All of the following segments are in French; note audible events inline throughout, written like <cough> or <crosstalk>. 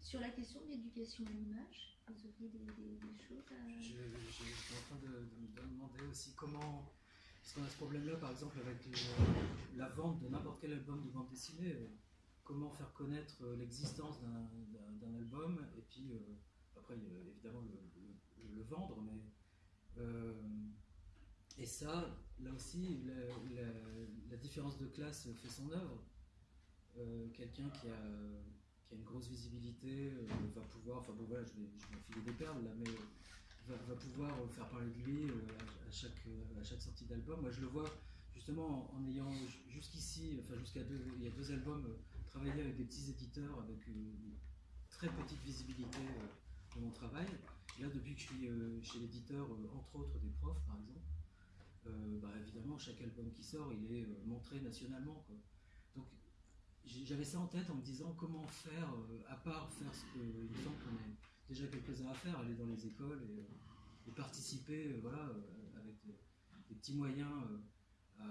Sur la question de l'éducation à l'image, vous auriez des, choses à... Je, suis en train de, me demander aussi comment... Parce qu'on a ce problème-là, par exemple, avec la vente de n'importe quel album de bande dessinée. Comment faire connaître l'existence d'un album, et puis euh, après, évidemment, le, vendre, mais... Euh, et ça, là aussi, la, différence de classe fait son œuvre. Euh, quelqu'un qui a, qui a une grosse visibilité euh, va pouvoir, enfin bon voilà, je vais, je des perles là, mais va, va, pouvoir faire parler de lui euh, à, chaque, à chaque sortie d'album. Moi je le vois justement en, ayant jusqu'ici, enfin jusqu'à deux, il y a deux albums, travaillé avec des petits éditeurs avec une, très petite visibilité de mon travail. là, depuis que je suis chez l'éditeur, entre autres des profs par exemple, bah, évidemment, chaque album qui sort, il est montré nationalement. Donc j'avais ça en tête en me disant comment faire, euh, à part faire ce qu'il me semble qu'on est déjà quelques-uns à faire, aller dans les écoles et, euh, participer euh, voilà, avec des, petits moyens à,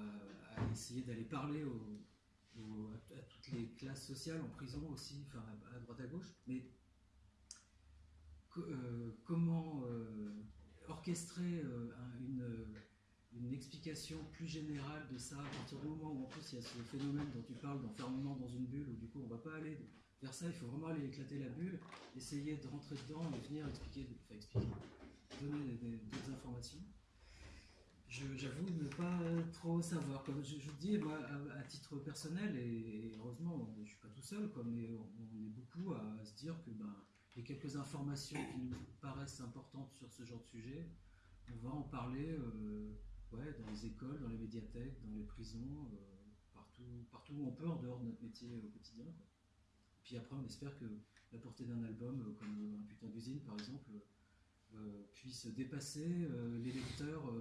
essayer d'aller parler à, toutes les classes sociales, en prison aussi, enfin à, droite à gauche. Mais comment orchestrer une une explication plus générale de ça, à partir du moment où en plus il y a ce phénomène dont tu parles d'enfermement dans une bulle, où du coup on va pas aller vers ça, il faut vraiment aller éclater la bulle, essayer de rentrer dedans et venir expliquer, enfin expliquer, donner d'autres informations. J'avoue ne pas trop savoir. Comme je, vous dis, moi, à, titre personnel, et, heureusement, je ne suis pas tout seul, quoi, mais on, est beaucoup à se dire que ben, les quelques informations qui nous paraissent importantes sur ce genre de sujet, on va en parler. Euh, ouais, dans les écoles, dans les médiathèques, dans les prisons, euh, partout, partout où on peut en dehors de notre métier au quotidien. Puis après, on espère que la portée d'un album, euh, comme Un putain d'usine par exemple, euh, puisse dépasser les lecteurs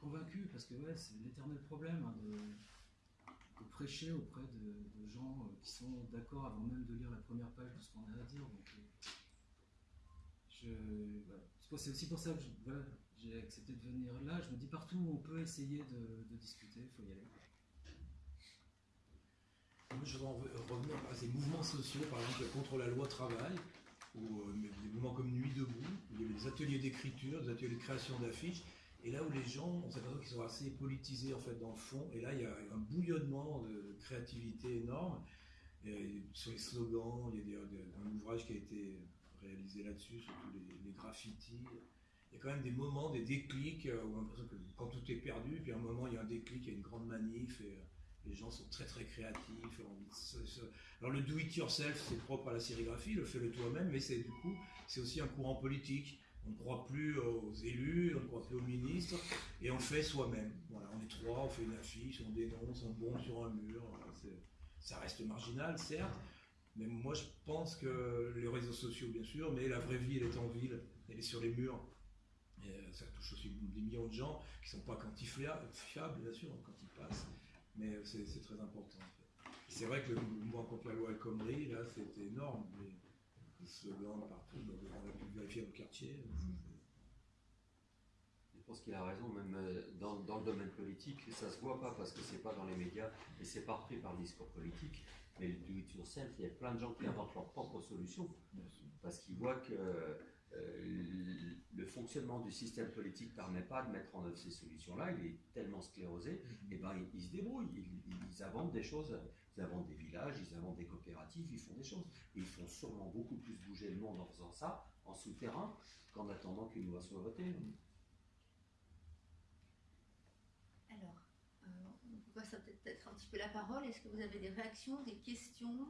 convaincus, parce que ouais, c'est l'éternel problème hein, de, prêcher auprès de, gens qui sont d'accord avant même de lire la première page de ce qu'on a à dire. Donc, c'est aussi pour ça que j'ai accepté de venir là. Je me dis partout où on peut essayer de, discuter, il faut y aller. je voudrais revenir à ces mouvements sociaux, par exemple contre la loi travail, ou euh, des mouvements comme Nuit debout, où il y avait des ateliers d'écriture, des ateliers de création d'affiches, et là où les gens, on s'aperçoit qu'ils sont assez politisés en fait dans le fond, et là il y a un bouillonnement de créativité énorme. sur les slogans, il y a un ouvrage qui a été réalisé là-dessus, surtout les, graffitis. Il y a quand même des moments, des déclics, euh, où on a l'impression que quand tout est perdu, puis à un moment il y a un déclic, il y a une grande manif, et euh, les gens sont très très créatifs. Alors le do it yourself, c'est propre à la sérigraphie, le fais-le toi-même, mais c'est du coup, c'est aussi un courant politique. On ne croit plus aux élus, on ne croit plus aux ministres, et on le fait soi-même. Voilà, on est trois, on fait une affiche, on dénonce, on bombe sur un mur. ça reste marginal, certes, mais moi, je pense que les réseaux sociaux, bien sûr, mais la vraie vie, elle est en ville, elle est sur les murs. Et euh, ça touche aussi des millions de gens qui ne sont pas quantifiables, bien sûr, quand ils passent. Mais c'est très important. C'est vrai que le mouvement contre la loi El Khomri, là, c'était énorme. Les, slogans partout, on a pu vérifier dans le quartier. Je pense qu'il a raison, même euh, dans, dans, le domaine politique, ça se voit pas parce que c'est pas dans les médias et c'est pas repris par le discours politique. Mais le do it yourself, il y a plein de gens qui inventent leurs propres solutions parce qu'ils voient que euh, fonctionnement du système politique ne permet pas de mettre en œuvre ces solutions-là. Il est tellement sclérosé, mm-hmm. et ben ils, se débrouillent. Ils, inventent des choses. Ils inventent des villages, ils inventent des coopératives, ils font des choses. Et ils font sûrement beaucoup plus bouger le monde en faisant ça, en souterrain, qu'en attendant qu'une loi soit votée. Alors, euh, on passer peut-être un petit peu la parole. Est-ce que vous avez des réactions, des questions,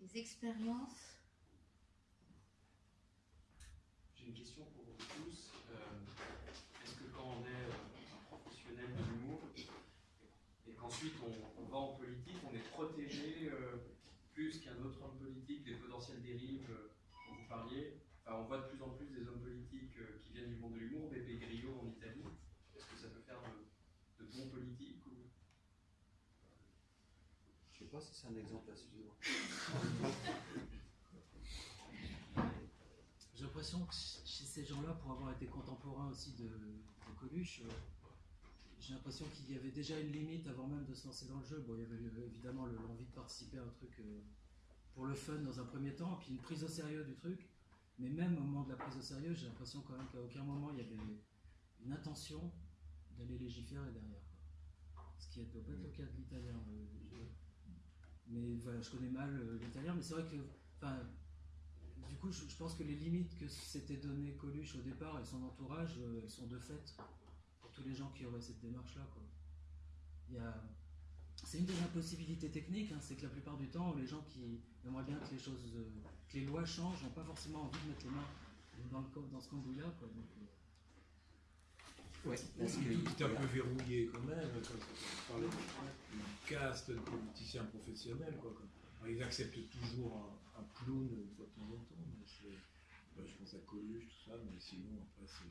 des expériences? J'ai une question pour vous tous. Euh, est-ce que quand on est euh, un professionnel de l'humour et qu'ensuite on, va en politique, on est protégé plus qu'un autre homme politique des potentielles dérives dont vous parliez? On voit de plus en plus des hommes politiques qui viennent du monde de l'humour, Bébé Grillo en Italie. Est-ce que ça peut faire de, de bons politiques ou... Je ne sais pas si c'est un exemple à suivre. <laughs> J'ai l'impression que chez ces gens-là, pour avoir été contemporain aussi de, Coluche, euh, j'ai l'impression qu'il y avait déjà une limite avant même de se lancer dans le jeu. Il y avait évidemment l'envie de participer à un truc euh, pour le fun dans un premier temps, puis une prise au sérieux du truc. Mais même au moment de la prise au sérieux, j'ai l'impression quand même qu'à aucun moment il y avait une intention d'aller légiférer derrière. Ce qui ne doit pas être le cas de l'italien. euh, Mais voilà, je connais mal euh, l'italien, mais c'est vrai que. Du coup, je, je pense que les limites que s'était donné Coluche au départ et son entourage, euh, elles sont de fait pour tous les gens qui auraient cette démarche-là. C'est une des impossibilités techniques, hein, c'est que la plupart du temps, les gens qui aimeraient bien que les choses, euh, que les lois changent, n'ont pas forcément envie de mettre les mains dans, le, dans ce cambouis-là. euh, Ouais, parce Tout que- est un peu verrouillé quand même. Quand on parlait d'une caste de politiciens professionnels, quoi. quoi. Ils acceptent toujours un, clown de temps en temps, bah, je pense à Coluche, tout ça, mais sinon, après, c'est